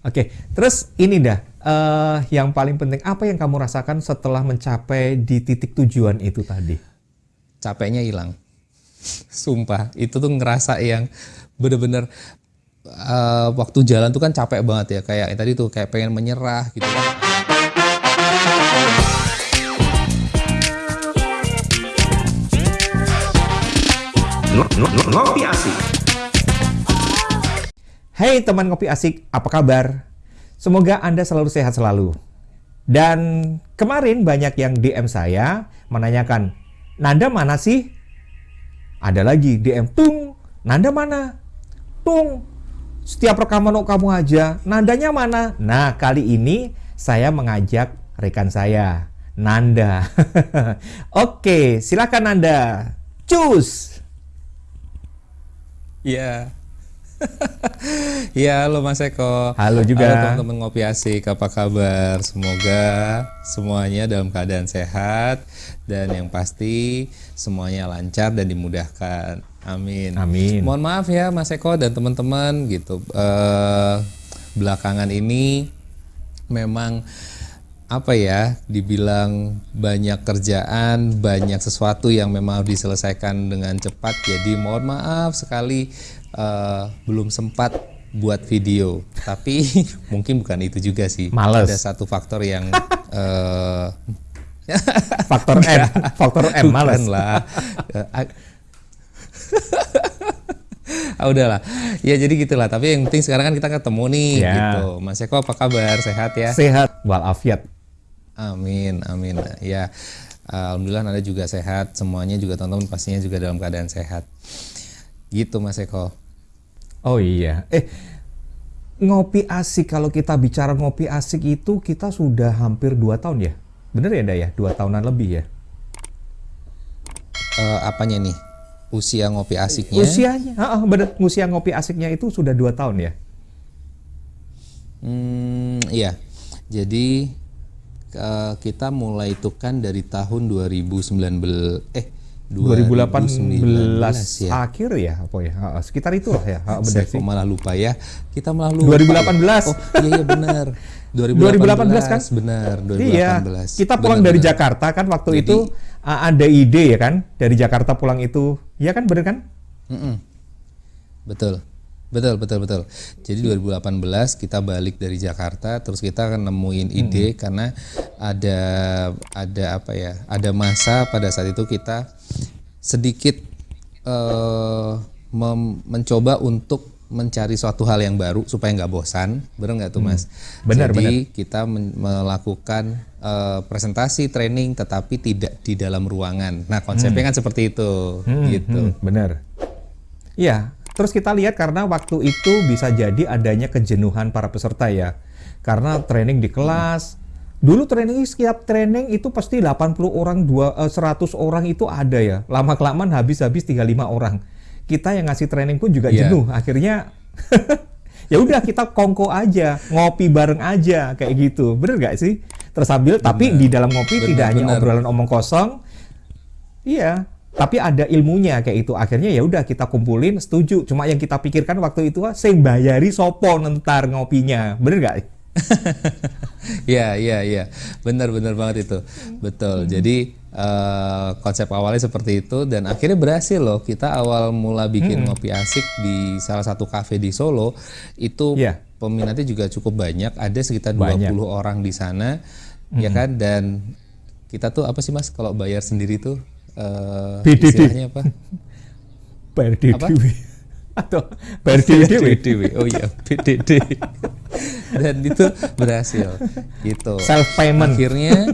Oke, terus ini dah, uh, yang paling penting apa yang kamu rasakan setelah mencapai di titik tujuan itu tadi? Capeknya hilang, sumpah. Itu tuh ngerasa yang bener-bener uh, waktu jalan tuh kan capek banget ya, kayak tadi tuh kayak pengen menyerah gitu kan. Ngopi asik. Hai teman ngopi asik, apa kabar? Semoga Anda selalu sehat selalu. Dan kemarin banyak yang DM saya menanyakan, Nanda mana sih? Ada lagi DM, Tung, Nanda mana? Tung, setiap rekaman kamu aja, Nandanya mana? Nah, kali ini saya mengajak rekan saya, Nanda. Oke, silakan Nanda. Cus! Ya, yeah. ya halo Mas Eko. Halo juga. Halo teman-teman ngopi asik, apa kabar? Semoga semuanya dalam keadaan sehat dan yang pasti semuanya lancar dan dimudahkan. Amin. Amin. Mohon maaf ya Mas Eko dan teman-teman gitu. Uh, belakangan ini memang apa ya dibilang banyak kerjaan banyak sesuatu yang memang harus diselesaikan dengan cepat jadi mohon maaf sekali uh, belum sempat buat video. Tapi mungkin bukan itu juga sih. Males. ada satu faktor yang uh, faktor M faktor M males. lah. Ah udahlah. Ya jadi gitulah. Tapi yang penting sekarang kan kita ketemu nih ya. gitu. Mas Eko apa kabar? Sehat ya? Sehat. Walafiat. Amin, amin. Ya, alhamdulillah Anda juga sehat, semuanya juga teman-teman pastinya juga dalam keadaan sehat. Gitu Mas Eko. Oh iya. Eh, ngopi asik kalau kita bicara ngopi asik itu kita sudah hampir dua tahun ya? Bener ya, Daya? Dua tahunan lebih ya? Uh, apanya nih? Usia ngopi asiknya? Usianya, ah, bener. Usia ngopi asiknya itu sudah dua tahun ya? Hmm, iya. Jadi uh, kita mulai itu kan dari tahun 2019 eh 2018 2019, ya. akhir ya apa ya? Sekitar itu lah ya benar sih. malah lupa ya. Kita malah lupa. 2018 oh iya iya benar. 2018, 2018 kan? Benar 2018 iya kita pulang benar, dari benar. Jakarta kan waktu Jadi, itu ada ide ya kan dari Jakarta pulang itu. Ya kan benar kan? Mm -mm. betul Betul, betul, betul. Jadi 2018 kita balik dari Jakarta, terus kita akan nemuin hmm. ide hmm. karena ada ada apa ya? Ada masa pada saat itu kita sedikit uh, mencoba untuk mencari suatu hal yang baru supaya nggak bosan, benar nggak tuh mas? Hmm. Benar, Jadi benar. kita melakukan uh, presentasi, training, tetapi tidak di dalam ruangan. Nah konsepnya hmm. kan seperti itu, hmm, gitu. Hmm, benar. Iya, Terus kita lihat karena waktu itu bisa jadi adanya kejenuhan para peserta ya. Karena training di kelas, dulu training setiap training itu pasti 80 orang, 2, 100 eh, orang itu ada ya. Lama-kelamaan habis-habis 35 orang. Kita yang ngasih training pun juga yeah. jenuh. Akhirnya ya udah kita kongko aja, ngopi bareng aja kayak gitu. Bener gak sih? Tersambil tapi di dalam ngopi bener, tidak bener. hanya obrolan omong kosong. Iya, tapi ada ilmunya kayak itu akhirnya ya udah kita kumpulin setuju. Cuma yang kita pikirkan waktu itu saya bayari sopo nentar ngopinya. Bener gak ya ya ya benar benar banget itu. Betul. Hmm. jadi uh, konsep awalnya seperti itu dan akhirnya berhasil loh. Kita awal mula bikin hmm. ngopi asik di salah satu kafe di Solo itu yeah. peminatnya juga cukup banyak. Ada sekitar banyak. 20 orang di sana ya hmm. ya kan? Dan kita tuh apa sih mas kalau bayar sendiri tuh uh, istilahnya apa? Bayar DDW. Atau bayar DDW. Oh iya, BDD. Dan itu berhasil. Gitu. Self payment. Akhirnya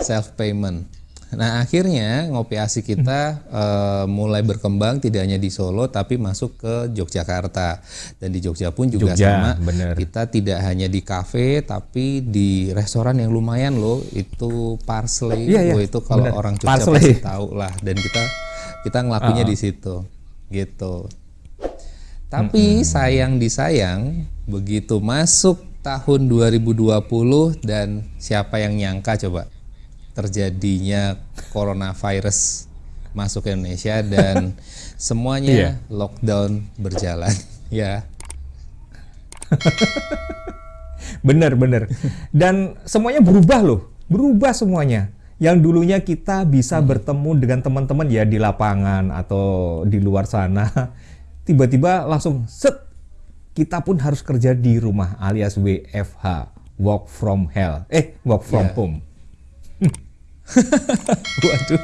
self payment. Nah akhirnya ngopi asik kita uh, mulai berkembang tidak hanya di Solo tapi masuk ke Yogyakarta dan di Jogja pun juga Jogja, sama. Bener. Kita tidak hanya di kafe tapi di restoran yang lumayan loh itu parsley. Iya, iya. Itu kalau bener. orang Jogja parsley. pasti tahu lah dan kita kita ngelakunya uh -oh. di situ gitu. Tapi -hmm. sayang disayang begitu masuk tahun 2020 dan siapa yang nyangka coba terjadinya coronavirus masuk ke Indonesia dan semuanya yeah. lockdown berjalan ya. bener bener. Dan semuanya berubah loh, berubah semuanya. Yang dulunya kita bisa hmm. bertemu dengan teman-teman ya di lapangan atau di luar sana, tiba-tiba langsung set kita pun harus kerja di rumah alias WFH, work from hell, eh work from yeah. home. Waduh.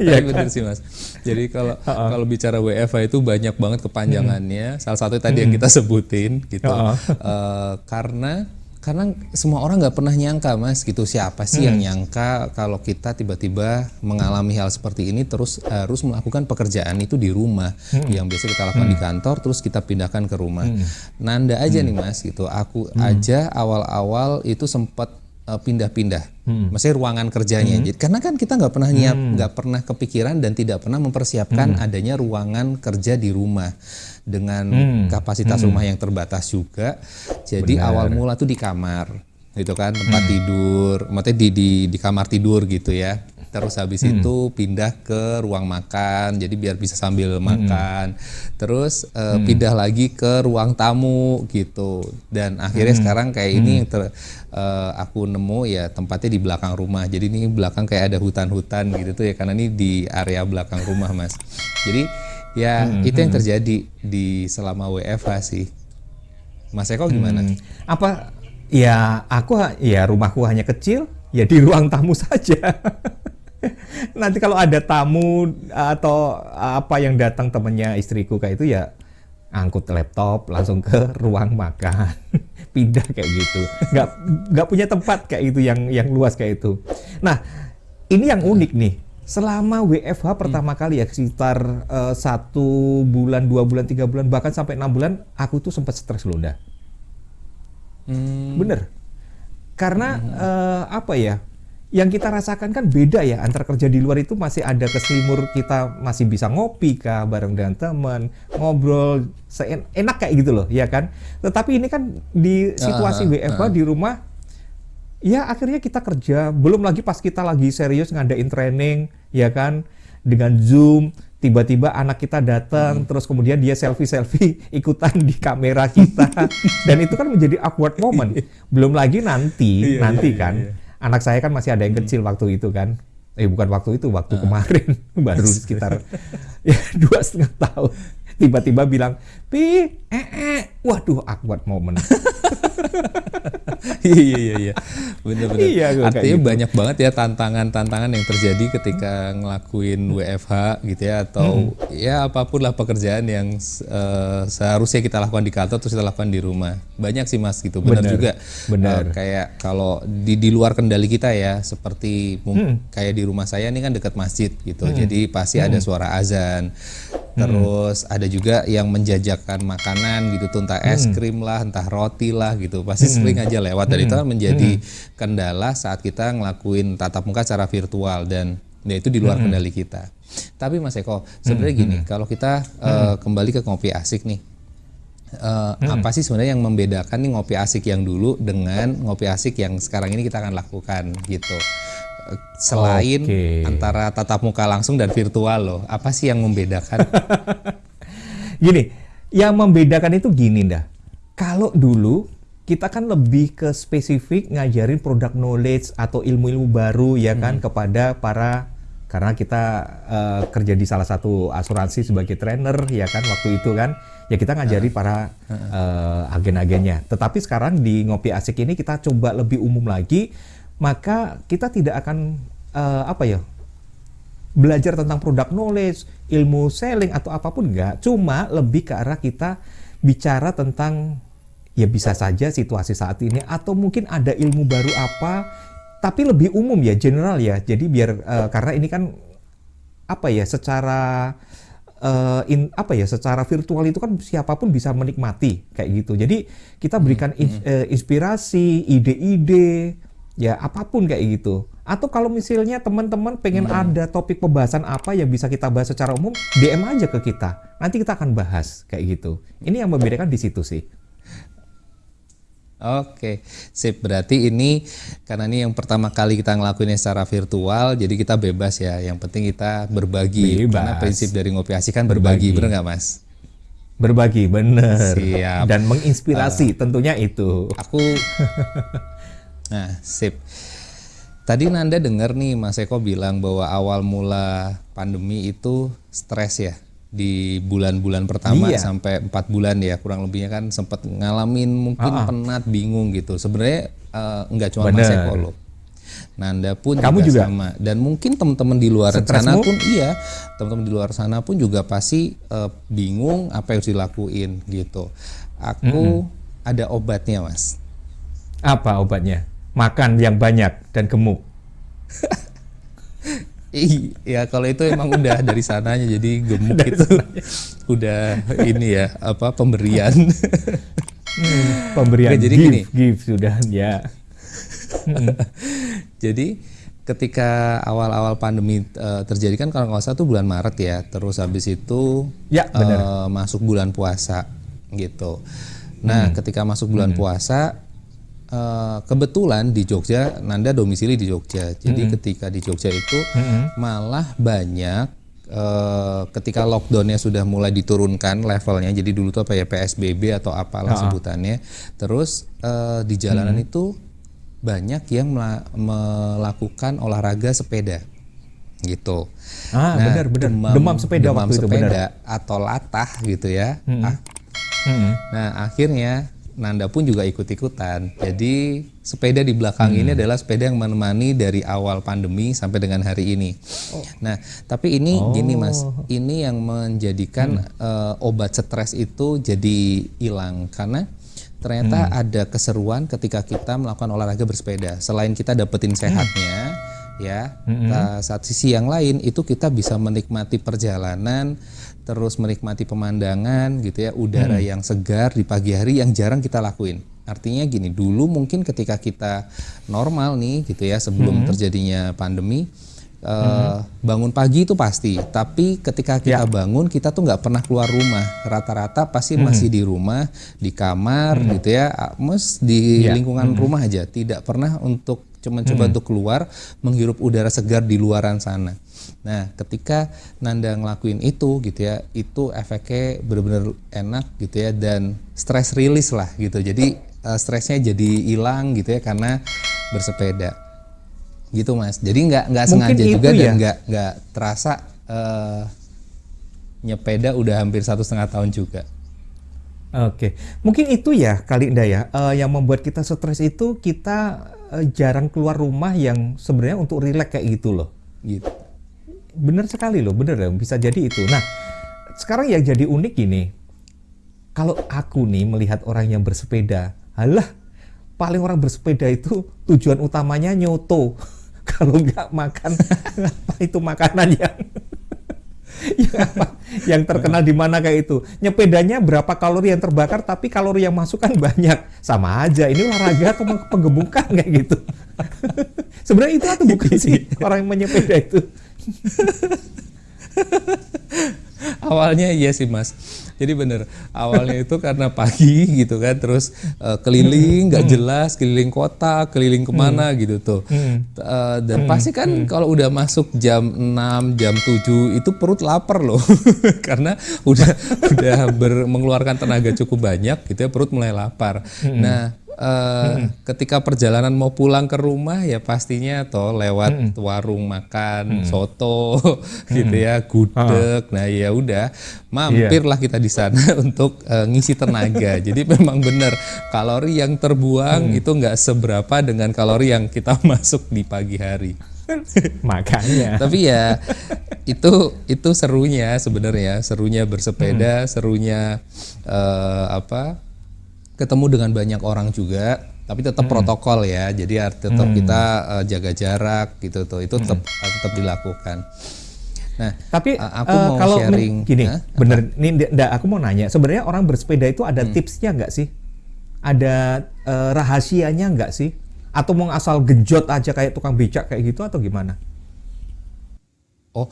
Iya kan? benar sih mas. Jadi kalau uh -uh. kalau bicara WFH itu banyak banget kepanjangannya. Hmm. Salah satu tadi hmm. yang kita sebutin gitu. Uh -uh. Uh, karena karena semua orang nggak pernah nyangka mas gitu siapa sih hmm. yang nyangka kalau kita tiba-tiba mengalami hal seperti ini terus harus melakukan pekerjaan itu di rumah hmm. yang biasa kita lakukan hmm. di kantor terus kita pindahkan ke rumah hmm. nanda aja hmm. nih mas gitu aku hmm. aja awal-awal itu sempat pindah-pindah, hmm. maksudnya ruangan kerjanya. Hmm. Jadi karena kan kita nggak pernah nyiap, hmm. nggak hmm. pernah kepikiran dan tidak pernah mempersiapkan hmm. adanya ruangan kerja di rumah dengan hmm. kapasitas hmm. rumah yang terbatas juga. Jadi Benar. awal mula tuh di kamar, gitu kan tempat hmm. tidur, maksudnya di, di di kamar tidur gitu ya terus habis hmm. itu pindah ke ruang makan jadi biar bisa sambil hmm. makan terus uh, hmm. pindah lagi ke ruang tamu gitu dan akhirnya hmm. sekarang kayak hmm. ini yang ter, uh, aku nemu ya tempatnya di belakang rumah jadi ini belakang kayak ada hutan-hutan gitu tuh ya karena ini di area belakang rumah mas jadi ya hmm. itu yang hmm. terjadi di selama WFH sih Mas Eko gimana? Hmm. Apa ya aku ya rumahku hanya kecil ya di ruang tamu saja. Nanti kalau ada tamu atau apa yang datang temennya istriku kayak itu ya angkut laptop langsung ke ruang makan pindah kayak gitu nggak nggak punya tempat kayak itu yang yang luas kayak itu nah ini yang unik nih selama WFH pertama hmm. kali ya sekitar uh, satu bulan dua bulan tiga bulan bahkan sampai enam bulan aku tuh sempat stres loh dah hmm. bener karena hmm. uh, apa ya yang kita rasakan kan beda ya antara kerja di luar itu masih ada keselimur kita masih bisa ngopi kah bareng dengan teman ngobrol enak kayak gitu loh ya kan? Tetapi ini kan di situasi uh, WFH uh. di rumah ya akhirnya kita kerja. Belum lagi pas kita lagi serius ngadain training ya kan? Dengan zoom tiba-tiba anak kita datang hmm. terus kemudian dia selfie selfie ikutan di kamera kita. Dan itu kan menjadi awkward moment. Belum lagi nanti iya, nanti iya, kan? iya anak saya kan masih ada yang hmm. kecil hmm. waktu itu kan eh bukan waktu itu waktu uh. kemarin baru sekitar ya dua setengah tahun tiba-tiba bilang pi eh, eh. waduh awkward moment iya iya iya bener-bener iya, artinya gitu. banyak banget ya tantangan-tantangan yang terjadi ketika ngelakuin WFH gitu ya atau hmm. ya apa pun lah pekerjaan yang uh, seharusnya kita lakukan di kantor terus kita lakukan di rumah banyak sih mas gitu benar juga benar uh, kayak kalau di di luar kendali kita ya seperti hmm. kayak di rumah saya ini kan dekat masjid gitu hmm. jadi pasti hmm. ada suara azan terus hmm. ada juga yang menjajakan makanan gitu tuh entah es hmm. krim lah entah roti lah gitu pasti hmm. sering aja lewat dan itu kan menjadi kendala saat kita ngelakuin tatap muka secara virtual dan ya itu di luar kendali kita tapi Mas Eko sebenarnya gini kalau kita uh, kembali ke kopi asik nih uh, hmm. apa sih sebenarnya yang membedakan nih ngopi asik yang dulu dengan ngopi asik yang sekarang ini kita akan lakukan gitu selain okay. antara tatap muka langsung dan virtual loh. Apa sih yang membedakan? gini, yang membedakan itu gini dah. Kalau dulu kita kan lebih ke spesifik ngajarin produk knowledge atau ilmu-ilmu baru ya kan hmm. kepada para karena kita uh, kerja di salah satu asuransi sebagai trainer ya kan waktu itu kan ya kita ngajari para uh, agen-agennya. Tetapi sekarang di ngopi asik ini kita coba lebih umum lagi maka kita tidak akan uh, apa ya belajar tentang produk knowledge, ilmu selling atau apa pun enggak, cuma lebih ke arah kita bicara tentang ya bisa saja situasi saat ini atau mungkin ada ilmu baru apa tapi lebih umum ya general ya. Jadi biar uh, karena ini kan apa ya secara uh, in, apa ya secara virtual itu kan siapa pun bisa menikmati kayak gitu. Jadi kita berikan hmm, in, uh, inspirasi, ide-ide ya apa pun kayak gitu. Atau kalau misalnya teman-teman pengen hmm. ada topik pembahasan apa yang bisa kita bahas secara umum, DM aja ke kita. Nanti kita akan bahas kayak gitu. Ini yang membedakan di situ sih. Oke, sip. Berarti ini karena ini yang pertama kali kita ngelakuinnya secara virtual, jadi kita bebas ya. Yang penting kita berbagi. Bebas. Karena prinsip dari ngopi asik kan berbagi, berbagi. bener nggak mas? Berbagi, bener. Siap. Dan menginspirasi uh, tentunya itu. Aku, nah sip. Tadi Nanda dengar nih Mas Eko bilang bahwa awal mula pandemi itu stres ya di bulan-bulan pertama iya. sampai empat bulan ya kurang lebihnya kan sempat ngalamin mungkin uh -uh. penat bingung gitu sebenarnya uh, nggak cuma Bener. Mas Eko loh Nanda pun Kamu juga, juga sama dan mungkin teman-teman di luar Stresmu? sana pun iya teman-teman di luar sana pun juga pasti uh, bingung apa yang harus dilakuin gitu aku mm -hmm. ada obatnya mas apa obatnya makan yang banyak dan gemuk Iya, kalau itu emang udah dari sananya jadi gemuk itu udah ini ya apa pemberian. Hmm, pemberian. Oke, jadi give, gini, give sudah ya. jadi ketika awal-awal pandemi uh, terjadi kan kalau nggak salah tuh bulan Maret ya, terus habis itu ya, Uh, masuk bulan puasa gitu. Nah, hmm. ketika masuk bulan hmm. puasa Uh, kebetulan di Jogja, Nanda domisili di Jogja. Jadi -hmm. ketika di Jogja itu -hmm. malah banyak uh, ketika lockdownnya sudah mulai diturunkan levelnya. Jadi dulu tuh apa ya PSBB atau apalah oh. sebutannya. Terus uh, di jalanan -hmm. itu banyak yang melakukan olahraga sepeda gitu. Ah, nah, benar benar. Demam, demam sepeda demam waktu sepeda itu benar. atau latah gitu ya. -hmm. ah, -hmm. Nah, akhirnya Nanda pun juga ikut-ikutan. Jadi sepeda di belakang hmm. ini adalah sepeda yang menemani dari awal pandemi sampai dengan hari ini. Oh. Nah, tapi ini oh. gini Mas, ini yang menjadikan hmm. uh, obat stres itu jadi hilang karena ternyata hmm. ada keseruan ketika kita melakukan olahraga bersepeda. Selain kita dapetin hmm. sehatnya, hmm. ya, hmm. saat sisi yang lain itu kita bisa menikmati perjalanan terus menikmati pemandangan gitu ya, udara hmm. yang segar di pagi hari yang jarang kita lakuin. Artinya gini, dulu mungkin ketika kita normal nih gitu ya sebelum hmm. terjadinya pandemi uh, bangun pagi itu pasti, tapi ketika kita ya. bangun kita tuh nggak pernah keluar rumah. Rata-rata pasti hmm. masih di rumah, di kamar hmm. gitu ya, mes di ya. lingkungan hmm. rumah aja, tidak pernah untuk cuma coba hmm. untuk keluar menghirup udara segar di luaran sana. Nah, ketika Nanda ngelakuin itu gitu ya, itu efeknya benar-benar enak gitu ya dan stress release lah gitu. Jadi uh, stresnya jadi hilang gitu ya karena bersepeda. Gitu Mas. Jadi nggak nggak sengaja juga ya? dan nggak nggak terasa uh, nyepeda udah hampir satu setengah tahun juga. Oke, mungkin itu ya kali Indah ya, uh, yang membuat kita stres itu kita uh, jarang keluar rumah yang sebenarnya untuk rileks kayak gitu loh. Gitu benar sekali loh, bener loh, bisa jadi itu. Nah, sekarang yang jadi unik gini, kalau aku nih melihat orang yang bersepeda, halah, paling orang bersepeda itu tujuan utamanya nyoto. kalau nggak makan, apa itu makanan yang yang apa? Yang terkenal di mana kayak itu. Nyepedanya berapa kalori yang terbakar, tapi kalori yang masuk kan banyak. Sama aja. Ini olahraga atau penggemukan kayak gitu. Sebenarnya itu atau bukan sih orang yang menyepeda itu? Awalnya iya sih mas. Jadi bener awalnya itu karena pagi gitu kan, terus uh, keliling nggak hmm. jelas, keliling kota, keliling ke mana hmm. gitu tuh. Hmm. Uh, dan hmm. pasti kan hmm. kalau udah masuk jam 6, jam 7 itu perut lapar loh, karena udah udah ber, mengeluarkan tenaga cukup banyak gitu ya, perut mulai lapar. Hmm. Nah Uh, hmm. ketika perjalanan mau pulang ke rumah ya pastinya toh lewat hmm. warung makan hmm. soto gitu hmm. gitu ya gudeg ah. nah ya udah mampirlah yeah. kita di sana untuk uh, ngisi tenaga jadi memang benar kalori yang terbuang hmm. itu nggak seberapa dengan kalori yang kita masuk di pagi hari makanya tapi ya itu itu serunya sebenarnya serunya bersepeda hmm. serunya uh, apa ketemu dengan banyak orang juga tapi tetap hmm. protokol ya jadi tetap hmm. kita uh, jaga jarak gitu tuh itu tetap hmm. tetap dilakukan nah tapi uh, aku uh, mau kalau sharing gini huh? bener ini enggak, aku mau nanya sebenarnya orang bersepeda itu ada hmm. tipsnya nggak sih ada uh, rahasianya nggak sih atau mau asal genjot aja kayak tukang becak kayak gitu atau gimana oh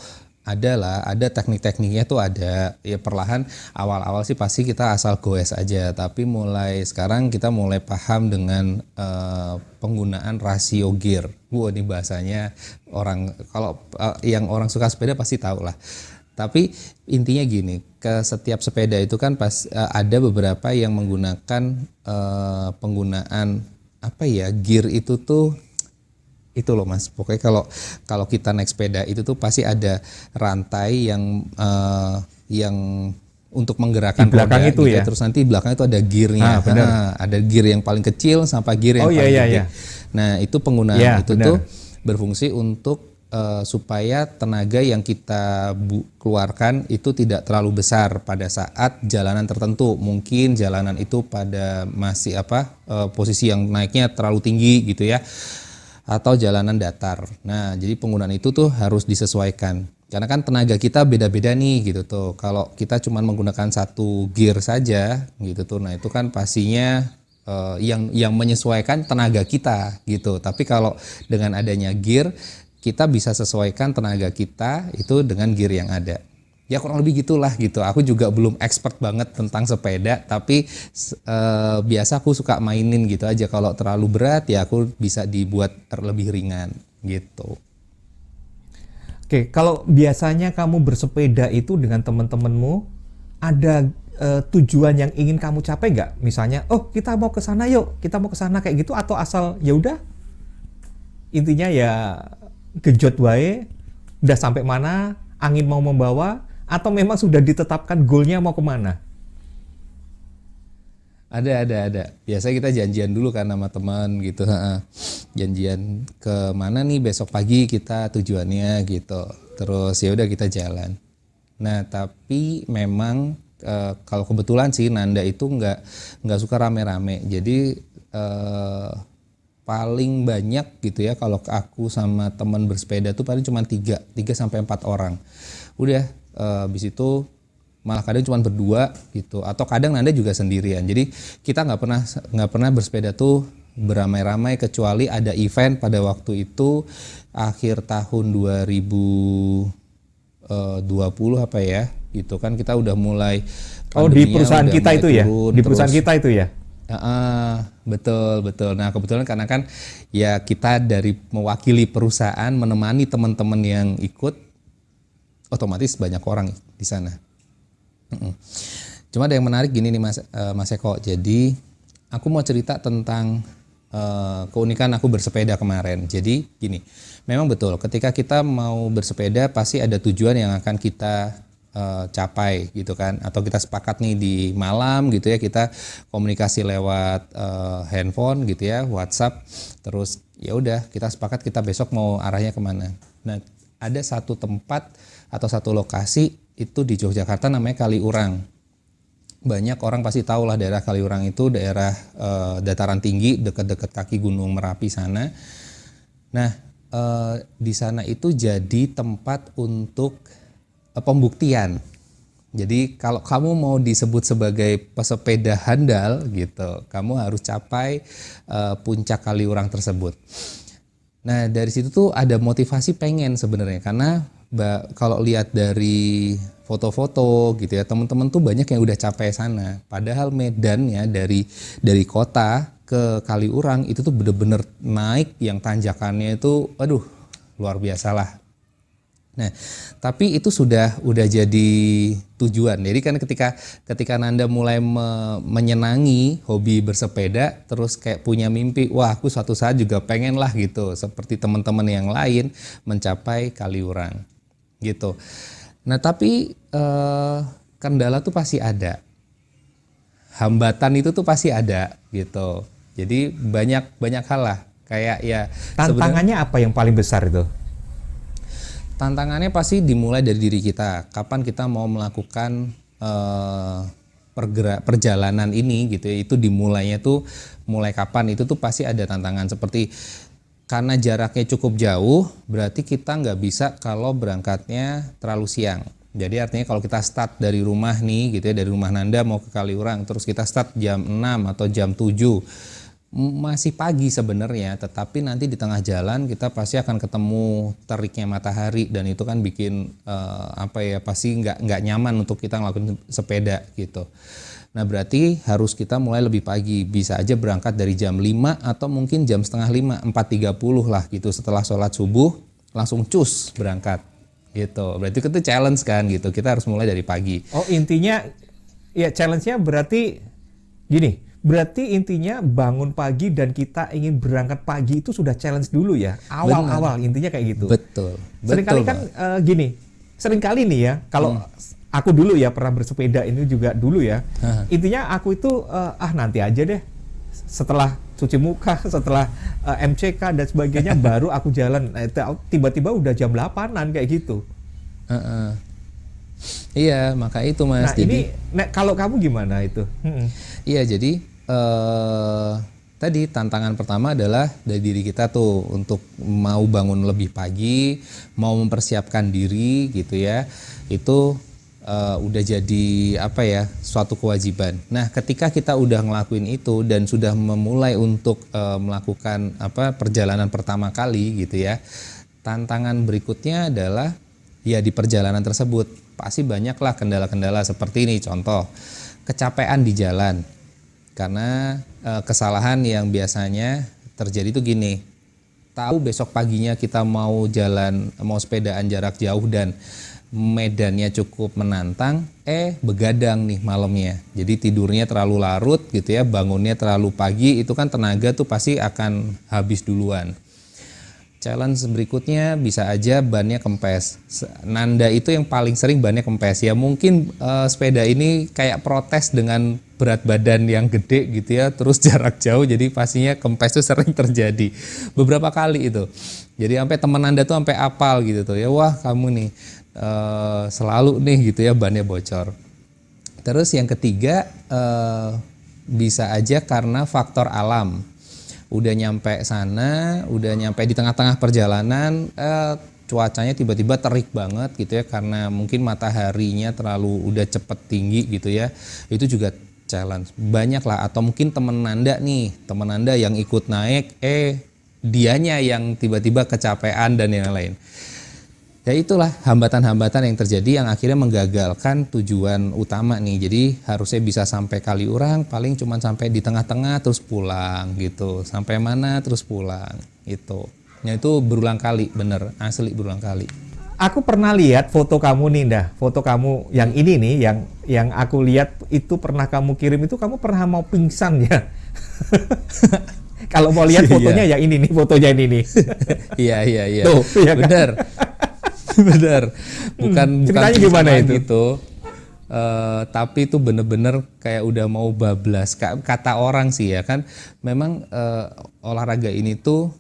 ada lah, ada teknik-tekniknya tuh ada. Ya perlahan awal-awal sih pasti kita asal goes aja, tapi mulai sekarang kita mulai paham dengan uh, penggunaan rasio gear. Wah ini bahasanya orang kalau uh, yang orang suka sepeda pasti tahu lah. Tapi intinya gini, ke setiap sepeda itu kan pas uh, ada beberapa yang menggunakan uh, penggunaan apa ya gear itu tuh itu loh mas pokoknya kalau kalau kita naik sepeda itu tuh pasti ada rantai yang uh, yang untuk menggerakkan di belakang roda, itu gitu. ya terus nanti belakang itu ada gearnya ah, nah, ada gear yang paling kecil sampai gear yang oh, iya, paling iya, gede iya. nah itu penggunaan ya, itu bener. tuh berfungsi untuk uh, supaya tenaga yang kita bu keluarkan itu tidak terlalu besar pada saat jalanan tertentu. Mungkin jalanan itu pada masih apa uh, posisi yang naiknya terlalu tinggi gitu ya atau jalanan datar. Nah, jadi penggunaan itu tuh harus disesuaikan. Karena kan tenaga kita beda-beda nih gitu tuh. Kalau kita cuma menggunakan satu gear saja gitu tuh. Nah, itu kan pastinya uh, yang yang menyesuaikan tenaga kita gitu. Tapi kalau dengan adanya gear kita bisa sesuaikan tenaga kita itu dengan gear yang ada. Ya kurang lebih gitulah gitu. Aku juga belum expert banget tentang sepeda, tapi uh, biasa aku suka mainin gitu aja. Kalau terlalu berat ya aku bisa dibuat lebih ringan gitu. Oke, kalau biasanya kamu bersepeda itu dengan teman-temanmu, ada uh, tujuan yang ingin kamu capai nggak? Misalnya, oh kita mau ke sana yuk, kita mau ke sana kayak gitu, atau asal ya udah intinya ya gejot wae udah sampai mana angin mau membawa atau memang sudah ditetapkan goalnya mau ke mana? Ada ada ada. Biasa kita janjian dulu kan sama teman gitu janjian ke mana nih besok pagi kita tujuannya gitu. Terus ya udah kita jalan. Nah tapi memang e, kalau kebetulan sih Nanda itu nggak nggak suka rame-rame. Jadi e, paling banyak gitu ya kalau aku sama teman bersepeda tuh paling cuma tiga tiga sampai empat orang. Udah uh, habis itu malah kadang cuma berdua gitu. Atau kadang Nanda juga sendirian. Jadi kita nggak pernah nggak pernah bersepeda tuh beramai-ramai kecuali ada event pada waktu itu akhir tahun 2020 eh, apa ya gitu kan. Kita udah mulai oh di perusahaan kita itu ya? di perusahaan terus, kita itu ya? Uh, betul betul. Nah kebetulan karena kan ya kita dari mewakili perusahaan menemani teman-teman yang ikut, otomatis banyak orang di sana. Cuma ada yang menarik gini nih Mas uh, Mas Eko. Jadi aku mau cerita tentang uh, keunikan aku bersepeda kemarin. Jadi gini, memang betul. Ketika kita mau bersepeda pasti ada tujuan yang akan kita uh, capai gitu kan atau kita sepakat nih di malam gitu ya kita komunikasi lewat uh, handphone gitu ya WhatsApp terus ya udah kita sepakat kita besok mau arahnya ke mana nah ada satu tempat atau satu lokasi itu di Yogyakarta namanya Kaliurang banyak orang pasti tahu lah daerah Kaliurang itu daerah uh, dataran tinggi dekat-dekat kaki Gunung Merapi sana nah uh, di sana itu jadi tempat untuk Eh, pembuktian. Jadi kalau kamu mau disebut sebagai pesepeda handal gitu, kamu harus capai uh, puncak kaliurang tersebut. Nah dari situ tuh ada motivasi pengen sebenarnya karena kalau lihat dari foto-foto gitu ya teman-teman tuh banyak yang udah capai sana. Padahal medannya dari dari kota ke Kaliurang itu tuh bener-bener naik yang tanjakannya itu, aduh luar biasa lah Nah, tapi itu sudah udah jadi tujuan. Jadi kan ketika ketika Nanda mulai me, menyenangi hobi bersepeda, terus kayak punya mimpi, wah aku suatu saat juga pengen lah gitu, seperti teman-teman yang lain mencapai Kaliurang, gitu. Nah, tapi eh, kendala tuh pasti ada, hambatan itu tuh pasti ada, gitu. Jadi banyak banyak hal lah, kayak ya. Tantangannya apa yang paling besar itu? Tantangannya pasti dimulai dari diri kita. Kapan kita mau melakukan uh, pergerak perjalanan ini gitu ya. Itu dimulainya tuh mulai kapan itu tuh pasti ada tantangan seperti karena jaraknya cukup jauh, berarti kita nggak bisa kalau berangkatnya terlalu siang. Jadi artinya kalau kita start dari rumah nih gitu ya, dari rumah Nanda mau ke Kaliurang, terus kita start jam 6 atau jam 7 masih pagi sebenarnya, tetapi nanti di tengah jalan kita pasti akan ketemu teriknya matahari dan itu kan bikin uh, apa ya pasti nggak nggak nyaman untuk kita ngelakuin sepeda gitu. Nah berarti harus kita mulai lebih pagi, bisa aja berangkat dari jam 5 atau mungkin jam setengah 5, 4.30 lah gitu setelah sholat subuh langsung cus berangkat. gitu. Berarti itu challenge kan gitu. Kita harus mulai dari pagi. Oh intinya ya challenge-nya berarti gini. Berarti intinya bangun pagi dan kita ingin berangkat pagi itu sudah challenge dulu ya. Awal-awal intinya kayak gitu. Betul. Seringkali kan uh, gini. Seringkali nih ya kalau hmm. aku dulu ya pernah bersepeda ini juga dulu ya. Intinya aku itu uh, ah nanti aja deh. Setelah cuci muka, setelah uh, eh, MCK dan sebagainya baru aku jalan. Nah, tiba-tiba udah jam 8-an kayak gitu. Uh -uh. Iya, maka itu Mas. Nah, jadi, ini nah, kalau kamu gimana itu? Hmm. Iya, jadi uh, tadi tantangan pertama adalah dari diri kita tuh untuk mau bangun lebih pagi, mau mempersiapkan diri gitu ya. Itu uh, udah jadi apa ya suatu kewajiban. Nah, ketika kita udah ngelakuin itu dan sudah memulai untuk uh, melakukan apa perjalanan pertama kali gitu ya, tantangan berikutnya adalah ya di perjalanan tersebut pasti banyaklah kendala-kendala seperti ini. Contoh kecapean di jalan karena uh, kesalahan yang biasanya terjadi itu gini. Tahu besok paginya kita mau jalan mau sepedaan jarak jauh dan medannya cukup menantang, eh begadang nih malamnya. Jadi tidurnya terlalu larut gitu ya, bangunnya terlalu pagi, itu kan tenaga tuh pasti akan habis duluan. Challenge berikutnya bisa aja bannya kempes. Nanda itu yang paling sering bannya kempes. Ya mungkin uh, sepeda ini kayak protes dengan berat badan yang gede gitu ya, terus jarak jauh jadi pastinya kempes itu sering terjadi. Beberapa kali itu. Jadi sampai teman Anda tuh sampai apal gitu tuh ya, wah kamu nih uh, selalu nih gitu ya bannya bocor. Terus yang ketiga uh, bisa aja karena faktor alam. Udah nyampe sana, udah nyampe di tengah-tengah perjalanan, uh, cuacanya tiba-tiba terik banget gitu ya karena mungkin mataharinya terlalu udah cepet tinggi gitu ya. Itu juga challenge. Banyak lah atau mungkin temen Nanda nih, temen Nanda yang ikut naik, eh dianya yang tiba-tiba kecapean dan yang lain ya itulah hambatan-hambatan yang terjadi yang akhirnya menggagalkan tujuan utama nih. Jadi harusnya bisa sampai kali orang paling cuma sampai di tengah-tengah terus pulang gitu. Sampai mana terus pulang itu ya itu berulang kali bener. Asli berulang kali aku pernah lihat foto kamu nih dah foto kamu yang ini nih yang yang aku lihat itu pernah kamu kirim itu kamu pernah mau pingsan ya? Kalau mau lihat iya. fotonya ya ini nih fotonya ini nih. Iya iya iya. Tuh, iya kan? bener benar. Bukan hmm, bukan gimana itu? gitu. Uh, tapi itu bener-bener kayak udah mau bablas. Kata orang sih ya kan. Memang uh, olahraga ini tuh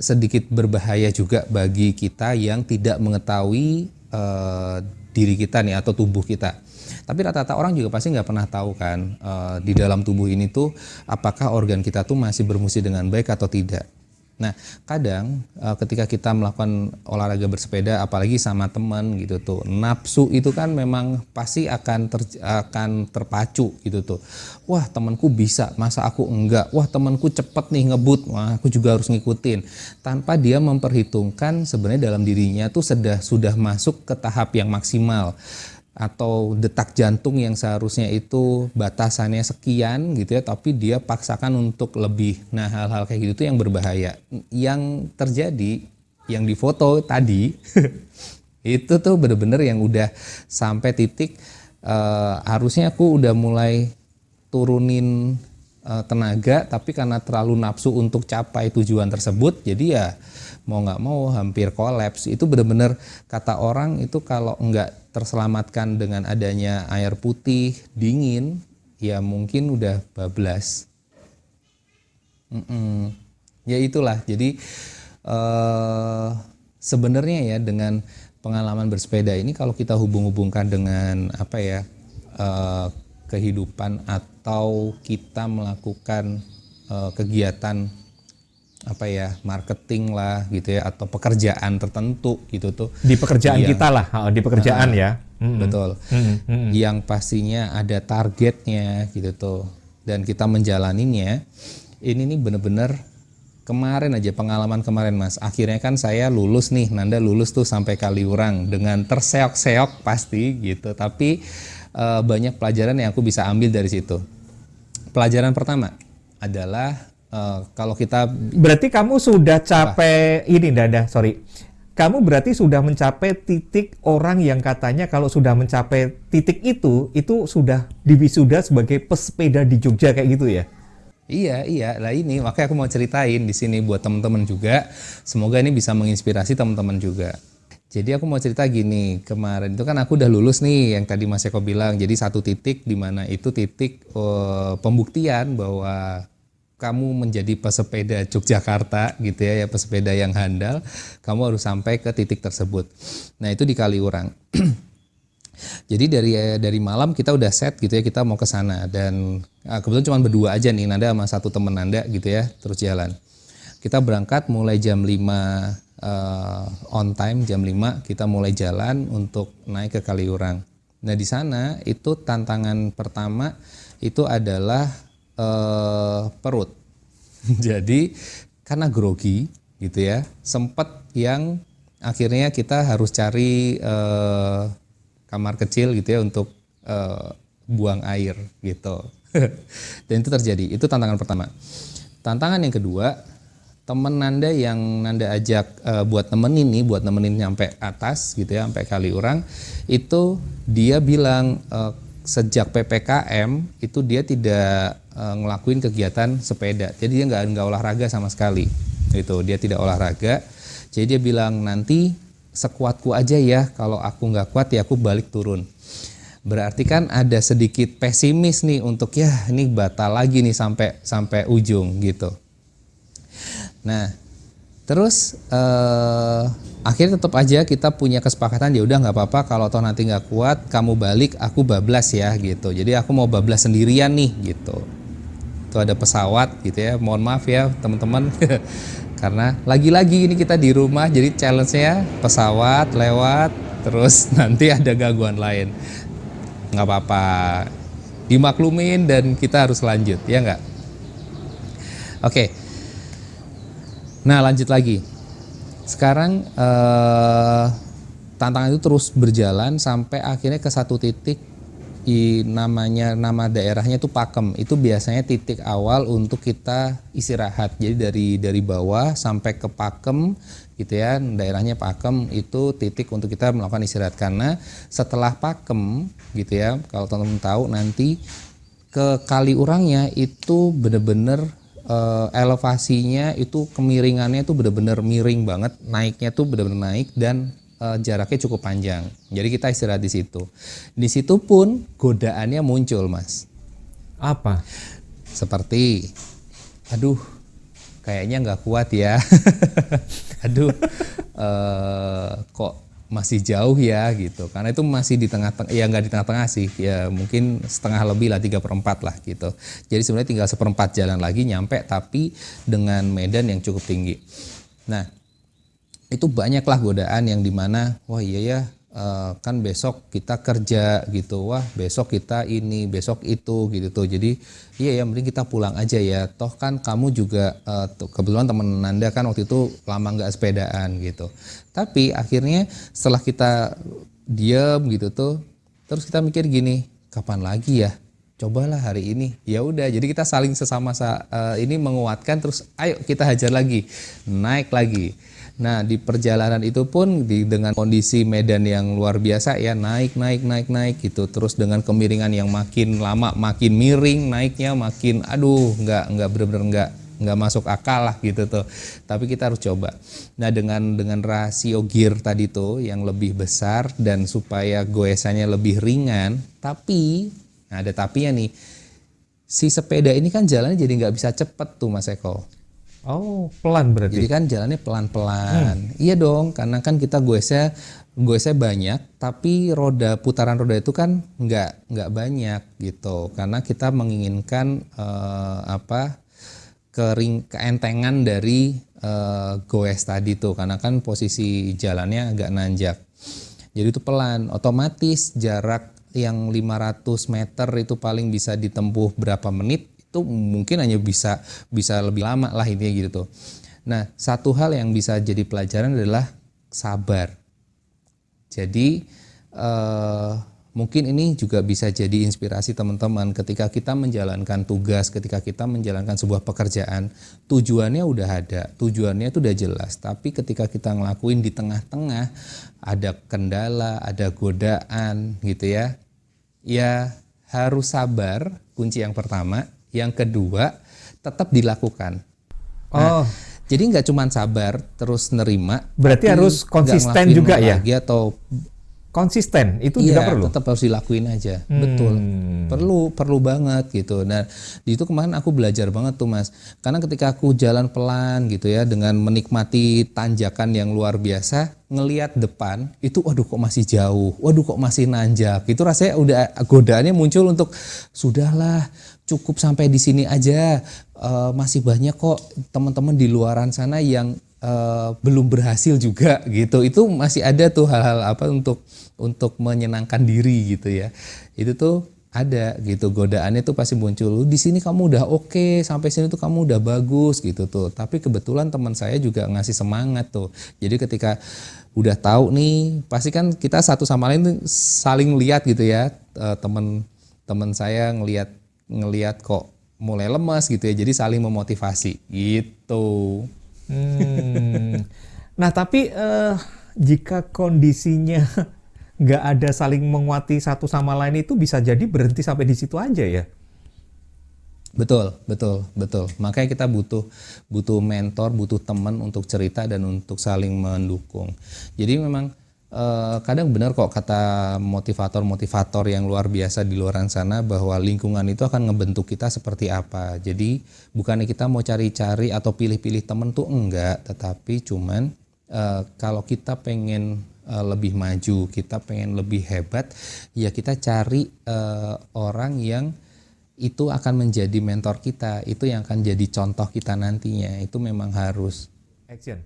sedikit berbahaya juga bagi kita yang tidak mengetahui uh, diri kita nih atau tubuh kita. Tapi rata-rata orang juga pasti nggak pernah tahu kan uh, di dalam tubuh ini tuh apakah organ kita tuh masih berfungsi dengan baik atau tidak Nah, kadang uh, ketika kita melakukan olahraga bersepeda apalagi sama teman gitu tuh, nafsu itu kan memang pasti akan ter, akan terpacu gitu tuh. Wah, temanku bisa, masa aku enggak? Wah, temanku cepet nih ngebut, wah aku juga harus ngikutin. Tanpa dia memperhitungkan sebenarnya dalam dirinya tuh sudah sudah masuk ke tahap yang maksimal atau detak jantung yang seharusnya itu batasannya sekian gitu ya tapi dia paksakan untuk lebih. Nah hal-hal kayak gitu yang berbahaya. Yang terjadi yang difoto tadi itu tuh bener-bener yang udah sampai titik uh, harusnya aku udah mulai turunin uh, tenaga tapi karena terlalu nafsu untuk capai tujuan tersebut jadi ya mau nggak mau hampir kolaps itu bener-bener kata orang itu kalau nggak terselamatkan dengan adanya air putih dingin ya mungkin udah bablas mm -mm. ya itulah jadi uh, sebenarnya ya dengan pengalaman bersepeda ini kalau kita hubung-hubungkan dengan apa ya uh, kehidupan atau kita melakukan uh, kegiatan apa ya marketing lah gitu ya atau pekerjaan tertentu gitu tuh di pekerjaan yang, kita lah di pekerjaan uh, ya hmm. betul hmm. Hmm. yang pastinya ada targetnya gitu tuh dan kita menjalaninya ini nih bener-bener kemarin aja pengalaman kemarin mas akhirnya kan saya lulus nih Nanda lulus tuh sampai Kaliurang dengan terseok-seok pasti gitu tapi uh, banyak pelajaran yang aku bisa ambil dari situ pelajaran pertama adalah uh, kalau kita berarti kamu sudah capek apa? ini Dada sorry kamu berarti sudah mencapai titik orang yang katanya kalau sudah mencapai titik itu, itu sudah diwisuda sebagai pesepeda di Jogja kayak gitu ya? Iya, iya. Lah ini makanya aku mau ceritain di sini buat teman-teman juga. Semoga ini bisa menginspirasi teman-teman juga. Jadi aku mau cerita gini, kemarin itu kan aku udah lulus nih yang tadi Mas Eko bilang. Jadi satu titik di mana itu titik uh, pembuktian bahwa kamu menjadi pesepeda Yogyakarta gitu ya, ya pesepeda yang handal, kamu harus sampai ke titik tersebut. Nah, itu di Kaliurang. Jadi dari dari malam kita udah set gitu ya kita mau ke sana dan ah, kebetulan cuma berdua aja nih Nanda sama satu temen Nanda gitu ya terus jalan. Kita berangkat mulai jam 5 uh, on time jam 5 kita mulai jalan untuk naik ke Kaliurang. Nah di sana itu tantangan pertama itu adalah uh, perut. Jadi karena grogi gitu ya, sempat yang akhirnya kita harus cari uh, kamar kecil gitu ya untuk uh, buang air gitu. Dan itu terjadi. Itu tantangan pertama. Tantangan yang kedua temen Nanda yang Nanda ajak uh, buat nemenin nih, buat nemenin nyampe atas gitu ya, sampai kali orang, itu dia bilang uh, sejak ppkm itu dia tidak uh, ngelakuin kegiatan sepeda, jadi dia nggak nggak olahraga sama sekali, itu dia tidak olahraga, jadi dia bilang nanti sekuatku aja ya, kalau aku nggak kuat ya aku balik turun. Berarti kan ada sedikit pesimis nih untuk ya ini batal lagi nih sampai sampai ujung gitu. Nah, terus uh, akhirnya tetap aja kita punya kesepakatan ya udah nggak apa-apa kalau toh nanti nggak kuat kamu balik aku bablas ya gitu. Jadi aku mau bablas sendirian nih gitu. Itu ada pesawat gitu ya. Mohon maaf ya teman-teman. Karena lagi-lagi ini kita di rumah jadi challenge-nya pesawat lewat terus nanti ada gangguan lain. nggak apa-apa. Dimaklumin dan kita harus lanjut ya nggak? Oke. Okay. Nah lanjut lagi. Sekarang eh, tantangan itu terus berjalan sampai akhirnya ke satu titik i, namanya nama daerahnya itu Pakem. Itu biasanya titik awal untuk kita istirahat. Jadi dari dari bawah sampai ke Pakem gitu ya, daerahnya Pakem itu titik untuk kita melakukan istirahat karena setelah Pakem gitu ya, kalau teman-teman tahu nanti ke Kaliurangnya itu benar-benar uh, elevasinya itu kemiringannya itu benar-benar miring banget, naiknya tuh benar-benar naik dan uh, jaraknya cukup panjang. Jadi kita istirahat di situ. Di situ pun godaannya muncul, Mas. Apa? Seperti, aduh, kayaknya nggak kuat ya. aduh, uh, kok masih jauh ya gitu. Karena itu masih di tengah-tengah ya nggak di tengah-tengah sih. Ya mungkin setengah lebih lah tiga perempat lah gitu. Jadi sebenarnya tinggal seperempat jalan lagi nyampe tapi dengan medan yang cukup tinggi. Nah itu banyaklah godaan yang di mana wah iya ya uh, kan besok kita kerja gitu. Wah besok kita ini besok itu gitu tuh. Jadi iya ya mending kita pulang aja ya. Toh kan kamu juga uh, kebetulan temen Nanda kan waktu itu lama nggak sepedaan gitu. Tapi akhirnya setelah kita diam gitu tuh terus kita mikir gini kapan lagi ya? Cobalah hari ini. Ya udah jadi kita saling sesama uh, ini menguatkan terus ayo kita hajar lagi naik lagi Nah di perjalanan itu pun di, dengan kondisi medan yang luar biasa ya naik naik naik naik gitu. Terus dengan kemiringan yang makin lama makin miring naiknya makin aduh nggak nggak benar-benar nggak nggak masuk akal lah gitu tuh. Tapi kita harus coba. Nah dengan dengan rasio gear tadi tuh yang lebih besar dan supaya goesannya lebih ringan tapi nah ada tapinya nih. Si sepeda ini kan jalannya jadi nggak bisa cepet tuh mas Eko Oh, pelan berarti. Jadi kan jalannya pelan-pelan. Hmm. Iya dong, karena kan kita goesnya goesnya banyak, tapi roda putaran roda itu kan nggak nggak banyak gitu. Karena kita menginginkan uh, apa kering keentengan dari uh, goes tadi tuh, karena kan posisi jalannya agak nanjak. Jadi itu pelan, otomatis jarak yang 500 meter itu paling bisa ditempuh berapa menit itu mungkin hanya bisa bisa lebih lama lah intinya gitu tuh. Nah, satu hal yang bisa jadi pelajaran adalah sabar. Jadi eh, mungkin ini juga bisa jadi inspirasi teman-teman ketika kita menjalankan tugas, ketika kita menjalankan sebuah pekerjaan, tujuannya udah ada, tujuannya itu udah jelas. Tapi ketika kita ngelakuin di tengah-tengah ada kendala, ada godaan gitu ya. Ya harus sabar, kunci yang pertama. Yang kedua, tetap dilakukan. Nah, oh. Jadi nggak cuma sabar terus nerima. Berarti harus konsisten juga ya. Atau konsisten. Itu iya, juga perlu. tetap harus dilakuin aja. Hmm. betul. Perlu perlu banget gitu. Dan di itu kemarin aku belajar banget tuh mas. Karena ketika aku jalan pelan gitu ya dengan menikmati tanjakan yang luar biasa ngelihat depan itu waduh kok masih jauh waduh kok masih nanjak. Itu rasanya udah godaannya muncul untuk sudahlah cukup sampai di sini aja. Uh, masih banyak kok teman-teman di luaran sana yang uh, belum berhasil juga gitu. Itu masih ada tuh hal-hal apa untuk untuk menyenangkan diri gitu ya. Itu tuh ada gitu godaannya tuh pasti muncul di sini kamu udah oke okay, sampai sini tuh kamu udah bagus gitu tuh. Tapi kebetulan teman saya juga ngasih semangat tuh. Jadi ketika udah tahu nih pasti kan kita satu sama lain tuh saling lihat gitu ya. Eh, teman teman saya ngelihat ngelihat kok mulai lemas gitu ya. Jadi saling memotivasi gitu Hmm. Nah, tapi uh, jika kondisinya nggak ada saling menguati satu sama lain itu bisa jadi berhenti sampai di situ aja ya. Betul, betul, betul. Makanya kita butuh butuh mentor, butuh teman untuk cerita dan untuk saling mendukung. Jadi memang Uh, kadang benar kok kata motivator-motivator yang luar biasa di luar sana bahwa lingkungan itu akan ngebentuk kita seperti apa. Jadi bukannya kita mau cari-cari atau pilih-pilih temen tuh enggak, tetapi cuman uh, kalau kita pengen uh, lebih maju, kita pengen lebih hebat, ya kita cari uh, orang yang itu akan menjadi mentor kita, itu yang akan jadi contoh kita nantinya. Itu memang harus. Action.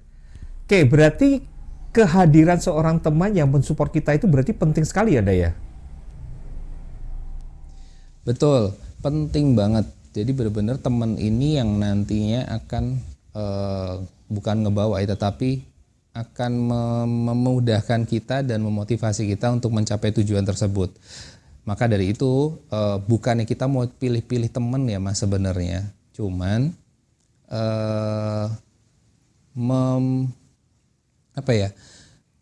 Oke, berarti kehadiran seorang teman yang mensupport kita itu berarti penting sekali ya, Daya? Betul, penting banget. Jadi benar-benar teman ini yang nantinya akan uh, bukan ngebawa ya, tetapi akan memudahkan kita dan memotivasi kita untuk mencapai tujuan tersebut. Maka dari itu uh, bukannya kita mau pilih-pilih teman ya mas sebenarnya, cuman uh, mem apa ya?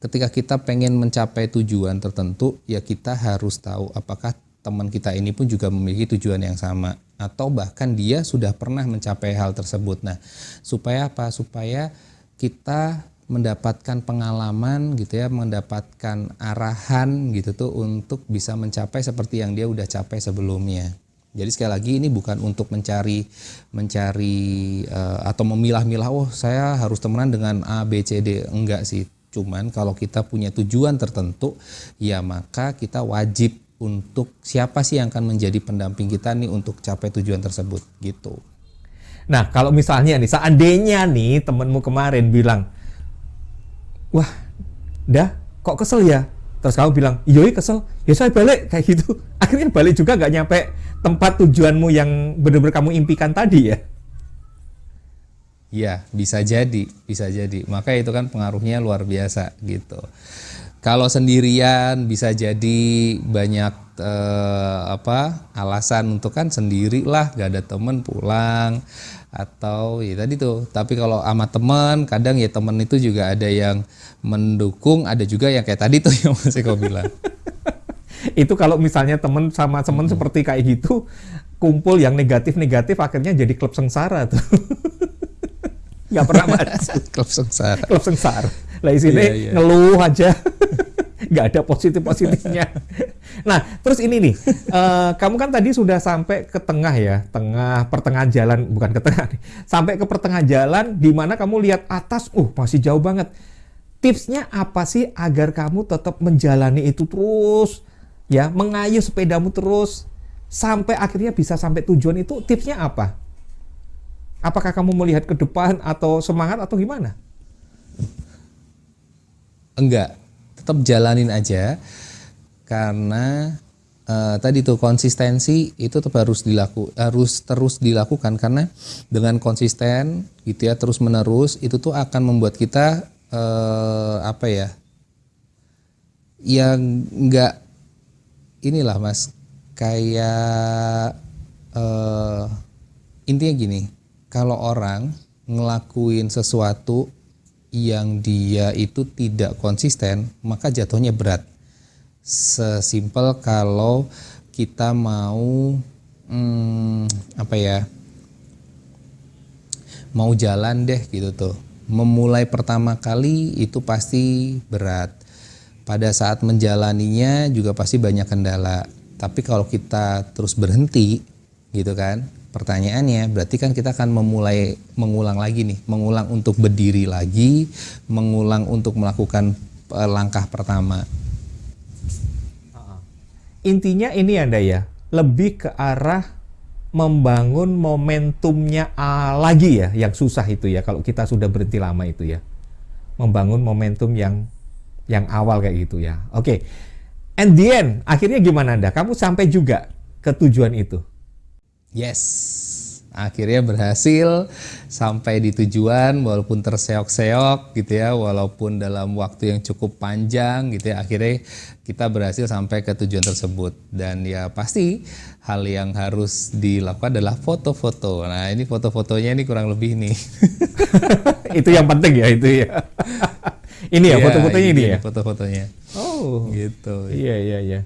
Ketika kita pengen mencapai tujuan tertentu ya kita harus tahu apakah teman kita ini pun juga memiliki tujuan yang sama atau bahkan dia sudah pernah mencapai hal tersebut. Nah supaya apa? Supaya kita mendapatkan pengalaman gitu ya mendapatkan arahan gitu tuh untuk bisa mencapai seperti yang dia udah capai sebelumnya jadi sekali lagi ini bukan untuk mencari mencari uh, atau memilah-milah oh saya harus temenan dengan A B C D enggak sih. Cuman kalau kita punya tujuan tertentu ya maka kita wajib untuk siapa sih yang akan menjadi pendamping kita nih untuk capai tujuan tersebut gitu. Nah, kalau misalnya nih seandainya nih temenmu kemarin bilang, "Wah, dah kok kesel ya?" Terus kamu bilang, iya kesel, ya saya balik kayak gitu. Akhirnya balik juga nggak nyampe tempat tujuanmu yang benar-benar kamu impikan tadi ya. Iya, bisa jadi, bisa jadi. Maka itu kan pengaruhnya luar biasa gitu. Kalau sendirian bisa jadi banyak eh, apa alasan untuk kan sendirilah, gak ada temen pulang atau ya tadi tuh tapi kalau sama teman kadang ya teman itu juga ada yang mendukung ada juga yang kayak tadi tuh yang masih kau bilang itu kalau misalnya teman sama teman hmm. seperti kayak gitu kumpul yang negatif-negatif akhirnya jadi klub sengsara tuh nggak pernah maju klub sengsara klub sengsara lah di sini yeah, yeah. ngeluh aja nggak ada positif positifnya. nah, terus ini nih, uh, kamu kan tadi sudah sampai ke tengah ya, tengah pertengahan jalan, bukan ke tengah, nih, sampai ke pertengahan jalan, di mana kamu lihat atas, uh masih jauh banget. Tipsnya apa sih agar kamu tetap menjalani itu terus, ya, mengayuh sepedamu terus sampai akhirnya bisa sampai tujuan itu? Tipsnya apa? Apakah kamu melihat ke depan atau semangat atau gimana? Enggak, tetap jalanin aja karena uh, tadi tuh konsistensi itu tetap harus dilaku harus terus dilakukan karena dengan konsisten gitu ya terus menerus itu tuh akan membuat kita uh, apa ya yang nggak inilah mas. Kayak uh, intinya gini kalau orang ngelakuin sesuatu yang dia itu tidak konsisten maka jatuhnya berat. Sesimpel kalau kita mau hmm, apa ya mau jalan deh gitu tuh. Memulai pertama kali itu pasti berat pada saat menjalaninya juga pasti banyak kendala. Tapi kalau kita terus berhenti gitu kan pertanyaannya berarti kan kita akan memulai mengulang lagi nih mengulang untuk berdiri lagi mengulang untuk melakukan uh, langkah pertama. Intinya ini anda ya lebih ke arah membangun momentumnya lagi ya yang susah itu ya kalau kita sudah berhenti lama itu ya. Membangun momentum yang yang awal kayak gitu ya oke okay. and the end akhirnya gimana anda kamu sampai juga ke tujuan itu Yes, akhirnya berhasil sampai di tujuan walaupun terseok-seok gitu ya, walaupun dalam waktu yang cukup panjang gitu ya, akhirnya kita berhasil sampai ke tujuan tersebut dan ya pasti hal yang harus dilakukan adalah foto-foto. Nah ini foto-fotonya ini kurang lebih nih. itu yang penting ya itu ya. ini ya, ya foto-fotonya ini ya. Foto-fotonya. Oh, gitu. Iya iya iya.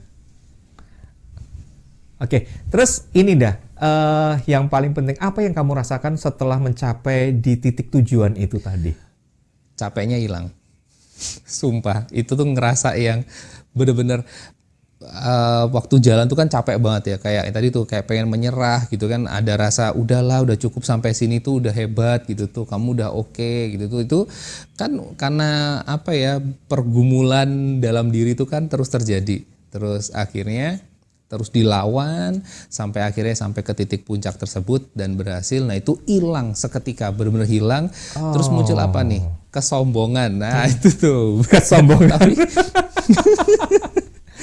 Oke, terus ini dah uh, yang paling penting apa yang kamu rasakan setelah mencapai di titik tujuan itu tadi? Capeknya hilang. Sumpah, itu tuh ngerasa yang bener-bener uh, waktu jalan tuh kan capek banget ya kayak tadi tuh kayak pengen menyerah gitu kan. Ada rasa udahlah udah cukup sampai sini tuh udah hebat gitu tuh kamu udah oke okay, gitu tuh. Itu kan karena apa ya pergumulan dalam diri tuh kan terus terjadi. Terus akhirnya terus dilawan sampai akhirnya sampai ke titik puncak tersebut dan berhasil. Nah itu hilang seketika benar-benar hilang. Oh. terus muncul apa nih? Kesombongan. Nah hmm. itu tuh. Kesombongan. Tapi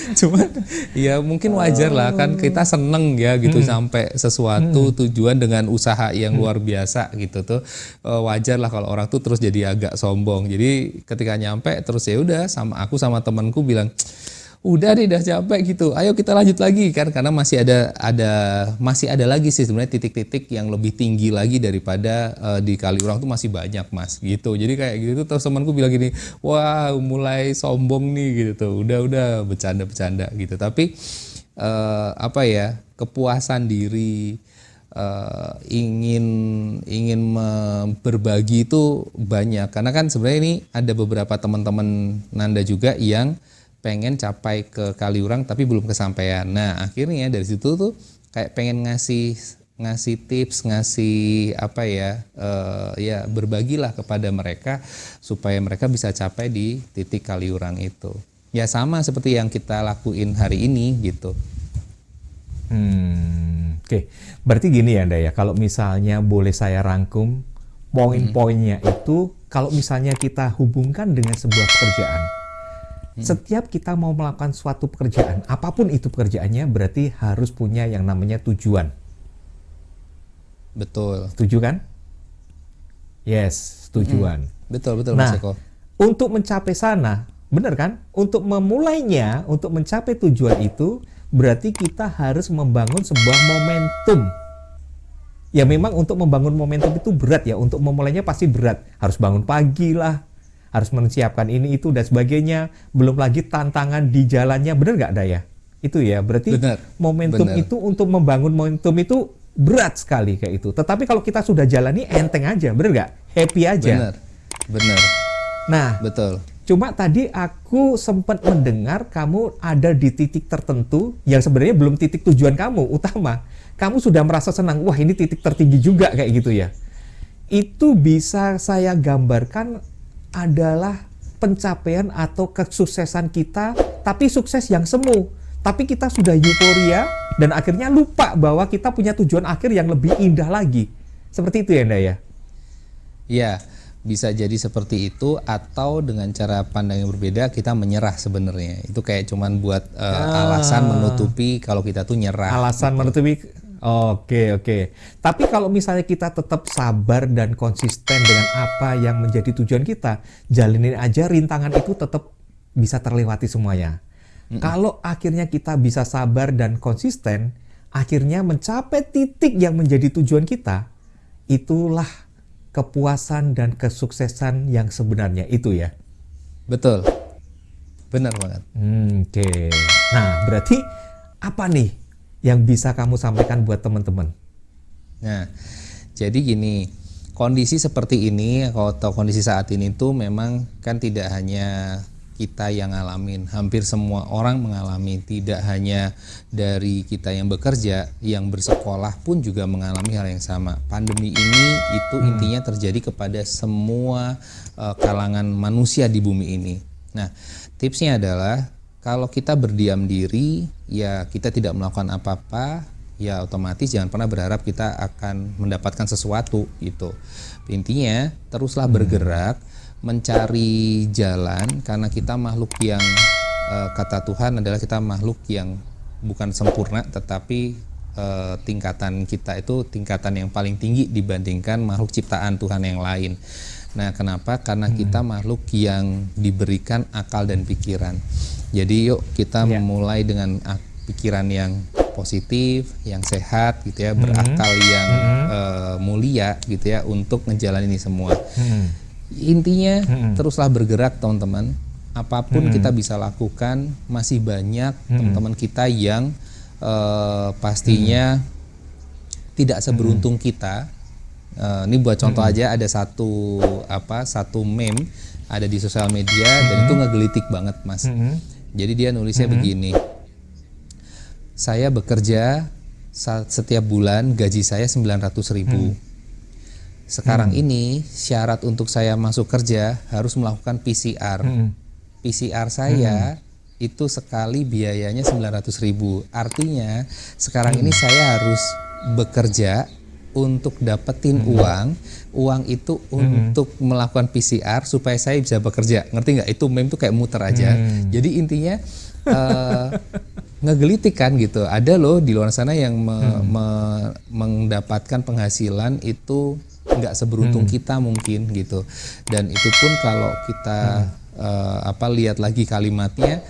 cuman ya mungkin wajar lah kan kita seneng ya gitu hmm. sampai sesuatu hmm. tujuan dengan usaha yang hmm. luar biasa gitu tuh eh, wajar lah kalau orang tuh terus jadi agak sombong jadi ketika nyampe terus ya udah sama aku sama temanku bilang udah deh udah capek gitu. Ayo kita lanjut lagi kan karena masih ada ada masih ada lagi sih sebenarnya titik-titik yang lebih tinggi lagi daripada uh, di Kaliurang tuh masih banyak mas gitu. Jadi kayak gitu terus temanku bilang gini wah mulai sombong nih gitu tuh. Udah udah bercanda-bercanda gitu. Tapi uh, apa ya kepuasan diri uh, ingin ingin berbagi itu banyak. Karena kan sebenarnya ini ada beberapa teman-teman Nanda juga yang pengen capai ke Kaliurang tapi belum kesampaian. Nah akhirnya dari situ tuh kayak pengen ngasih ngasih tips, ngasih apa ya, uh, ya berbagilah kepada mereka supaya mereka bisa capai di titik Kaliurang itu. Ya sama seperti yang kita lakuin hari ini gitu. Hmm, oke. Okay. Berarti gini ya, Anda ya. Kalau misalnya boleh saya rangkum poin-poinnya hmm. itu, kalau misalnya kita hubungkan dengan sebuah pekerjaan, Hmm. Setiap kita mau melakukan suatu pekerjaan, apa pun itu pekerjaannya, berarti harus punya yang namanya tujuan. Betul. Setuju kan? Yes, tujuan. Hmm. Betul, betul nah, Mas Eko. Untuk mencapai sana, benar kan? Untuk memulainya, untuk mencapai tujuan itu, berarti kita harus membangun sebuah momentum. Ya memang untuk membangun momentum itu berat ya, untuk memulainya pasti berat. Harus bangun pagi lah, harus menyiapkan ini itu dan sebagainya. Belum lagi tantangan di jalannya. Benar nggak Daya? Itu ya berarti benar, momentum benar. itu untuk membangun momentum itu berat sekali kayak itu. Tetapi kalau kita sudah jalani enteng aja. Benar nggak? Happy aja. Benar. Benar. Nah betul. cuma tadi aku sempat mendengar kamu ada di titik tertentu yang sebenarnya belum titik tujuan kamu utama. Kamu sudah merasa senang wah ini titik tertinggi juga kayak gitu ya. Itu bisa saya gambarkan adalah pencapaian atau kesuksesan kita, tapi sukses yang semu. Tapi kita sudah euforia dan akhirnya lupa bahwa kita punya tujuan akhir yang lebih indah lagi. Seperti itu ya, Nda ya? Iya, bisa jadi seperti itu atau dengan cara pandang yang berbeda kita menyerah sebenarnya. Itu kayak cuman buat uh, ah. alasan menutupi kalau kita tuh nyerah. Alasan gitu. menutupi Oke, oke. Tapi kalau misalnya kita tetap sabar dan konsisten dengan apa yang menjadi tujuan kita, jalanin aja rintangan itu tetap bisa terlewati semuanya. Mm -mm. Kalau akhirnya kita bisa sabar dan konsisten, akhirnya mencapai titik yang menjadi tujuan kita, itulah kepuasan dan kesuksesan yang sebenarnya itu ya. Betul. Benar banget. Hmm, Oke. Okay. Nah, berarti apa nih yang bisa kamu sampaikan buat teman-teman? Nah, jadi gini, kondisi seperti ini atau kondisi saat ini tuh memang kan tidak hanya kita yang ngalamin, hampir semua orang mengalami, tidak hanya dari kita yang bekerja, yang bersekolah pun juga mengalami hal yang sama. Pandemi ini itu hmm. intinya terjadi kepada semua uh, kalangan manusia di bumi ini. Nah, tipsnya adalah kalau kita berdiam diri, ya kita tidak melakukan apa-apa, ya otomatis jangan pernah berharap kita akan mendapatkan sesuatu gitu. Intinya teruslah hmm. bergerak, mencari jalan karena kita makhluk yang uh, kata Tuhan adalah kita makhluk yang bukan sempurna tetapi uh, tingkatan kita itu tingkatan yang paling tinggi dibandingkan makhluk ciptaan Tuhan yang lain. Nah, kenapa? Karena hmm. kita makhluk yang diberikan akal dan pikiran. Jadi yuk kita yeah. memulai dengan pikiran yang positif, yang sehat gitu ya, hmm. berakal yang hmm. uh, mulia gitu ya untuk ngejalanin ini semua. Hmm. Intinya hmm. teruslah bergerak teman-teman. Apa pun hmm. kita bisa lakukan, masih banyak hmm. teman-teman kita yang uh, pastinya hmm. tidak seberuntung hmm. kita Uh, ini buat contoh hmm. aja ada satu apa satu meme ada di sosial media hmm. dan itu ngegelitik banget mas. Hmm. Jadi dia nulisnya hmm. begini, saya bekerja setiap bulan gaji saya 900 ribu. Hmm. Sekarang hmm. ini syarat untuk saya masuk kerja harus melakukan PCR. Hmm. PCR saya hmm. itu sekali biayanya 900 ribu. Artinya sekarang hmm. ini saya harus bekerja untuk dapetin hmm. uang, uang itu hmm. untuk melakukan PCR supaya saya bisa bekerja. Ngerti nggak? Itu meme tuh kayak muter aja. Hmm. Jadi intinya uh, ngegelitik kan gitu. Ada loh di luar sana yang me, hmm. me, mendapatkan penghasilan itu nggak seberuntung hmm. kita mungkin gitu. Dan itu pun kalau kita hmm. uh, apa lihat lagi kalimatnya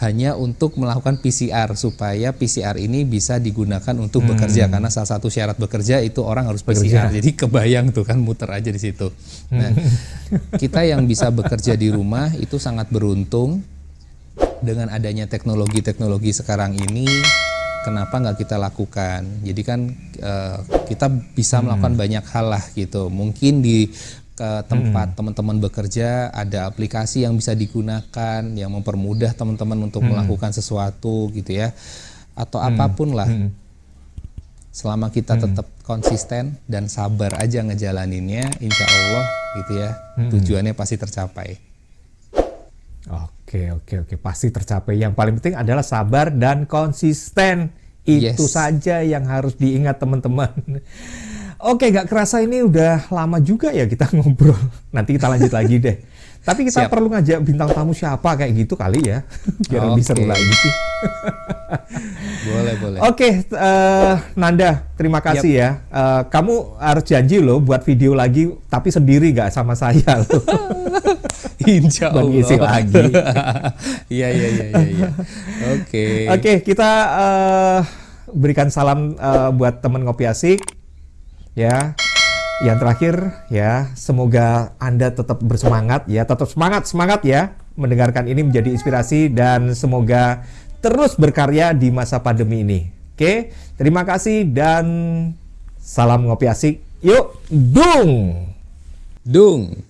hanya untuk melakukan PCR supaya PCR ini bisa digunakan untuk hmm. bekerja karena salah satu syarat bekerja itu orang harus PCR. Bekerja. Jadi kebayang tuh kan muter aja di situ. Nah, kita yang bisa bekerja di rumah itu sangat beruntung dengan adanya teknologi-teknologi sekarang ini. Kenapa nggak kita lakukan? Jadi kan uh, kita bisa melakukan hmm. banyak hal lah gitu. Mungkin di ke tempat hmm. teman-teman bekerja ada aplikasi yang bisa digunakan yang mempermudah teman-teman untuk hmm. melakukan sesuatu gitu ya atau hmm. apa pun lah hmm. selama kita hmm. tetap konsisten dan sabar aja ngejalaninnya insya Allah gitu ya hmm. tujuannya pasti tercapai oke oke oke pasti tercapai yang paling penting adalah sabar dan konsisten itu yes. saja yang harus diingat teman-teman Oke, gak kerasa ini udah lama juga ya kita ngobrol. Nanti kita lanjut lagi deh. Tapi kita Siap. perlu ngajak bintang tamu siapa kayak gitu kali ya, biar okay. lebih seru lagi boleh, boleh. Oke, okay, uh, Nanda, terima kasih yep. ya. Uh, kamu harus janji loh buat video lagi, tapi sendiri gak sama saya loh. Insya Allah. isi lagi. Iya, iya, iya, iya. iya. Oke. Oke, kita uh, berikan salam uh, buat teman ngopi asik ya. Yang terakhir ya, semoga Anda tetap bersemangat ya, tetap semangat, semangat ya mendengarkan ini menjadi inspirasi dan semoga terus berkarya di masa pandemi ini. Oke, terima kasih dan salam ngopi asik. Yuk, dung. Dung.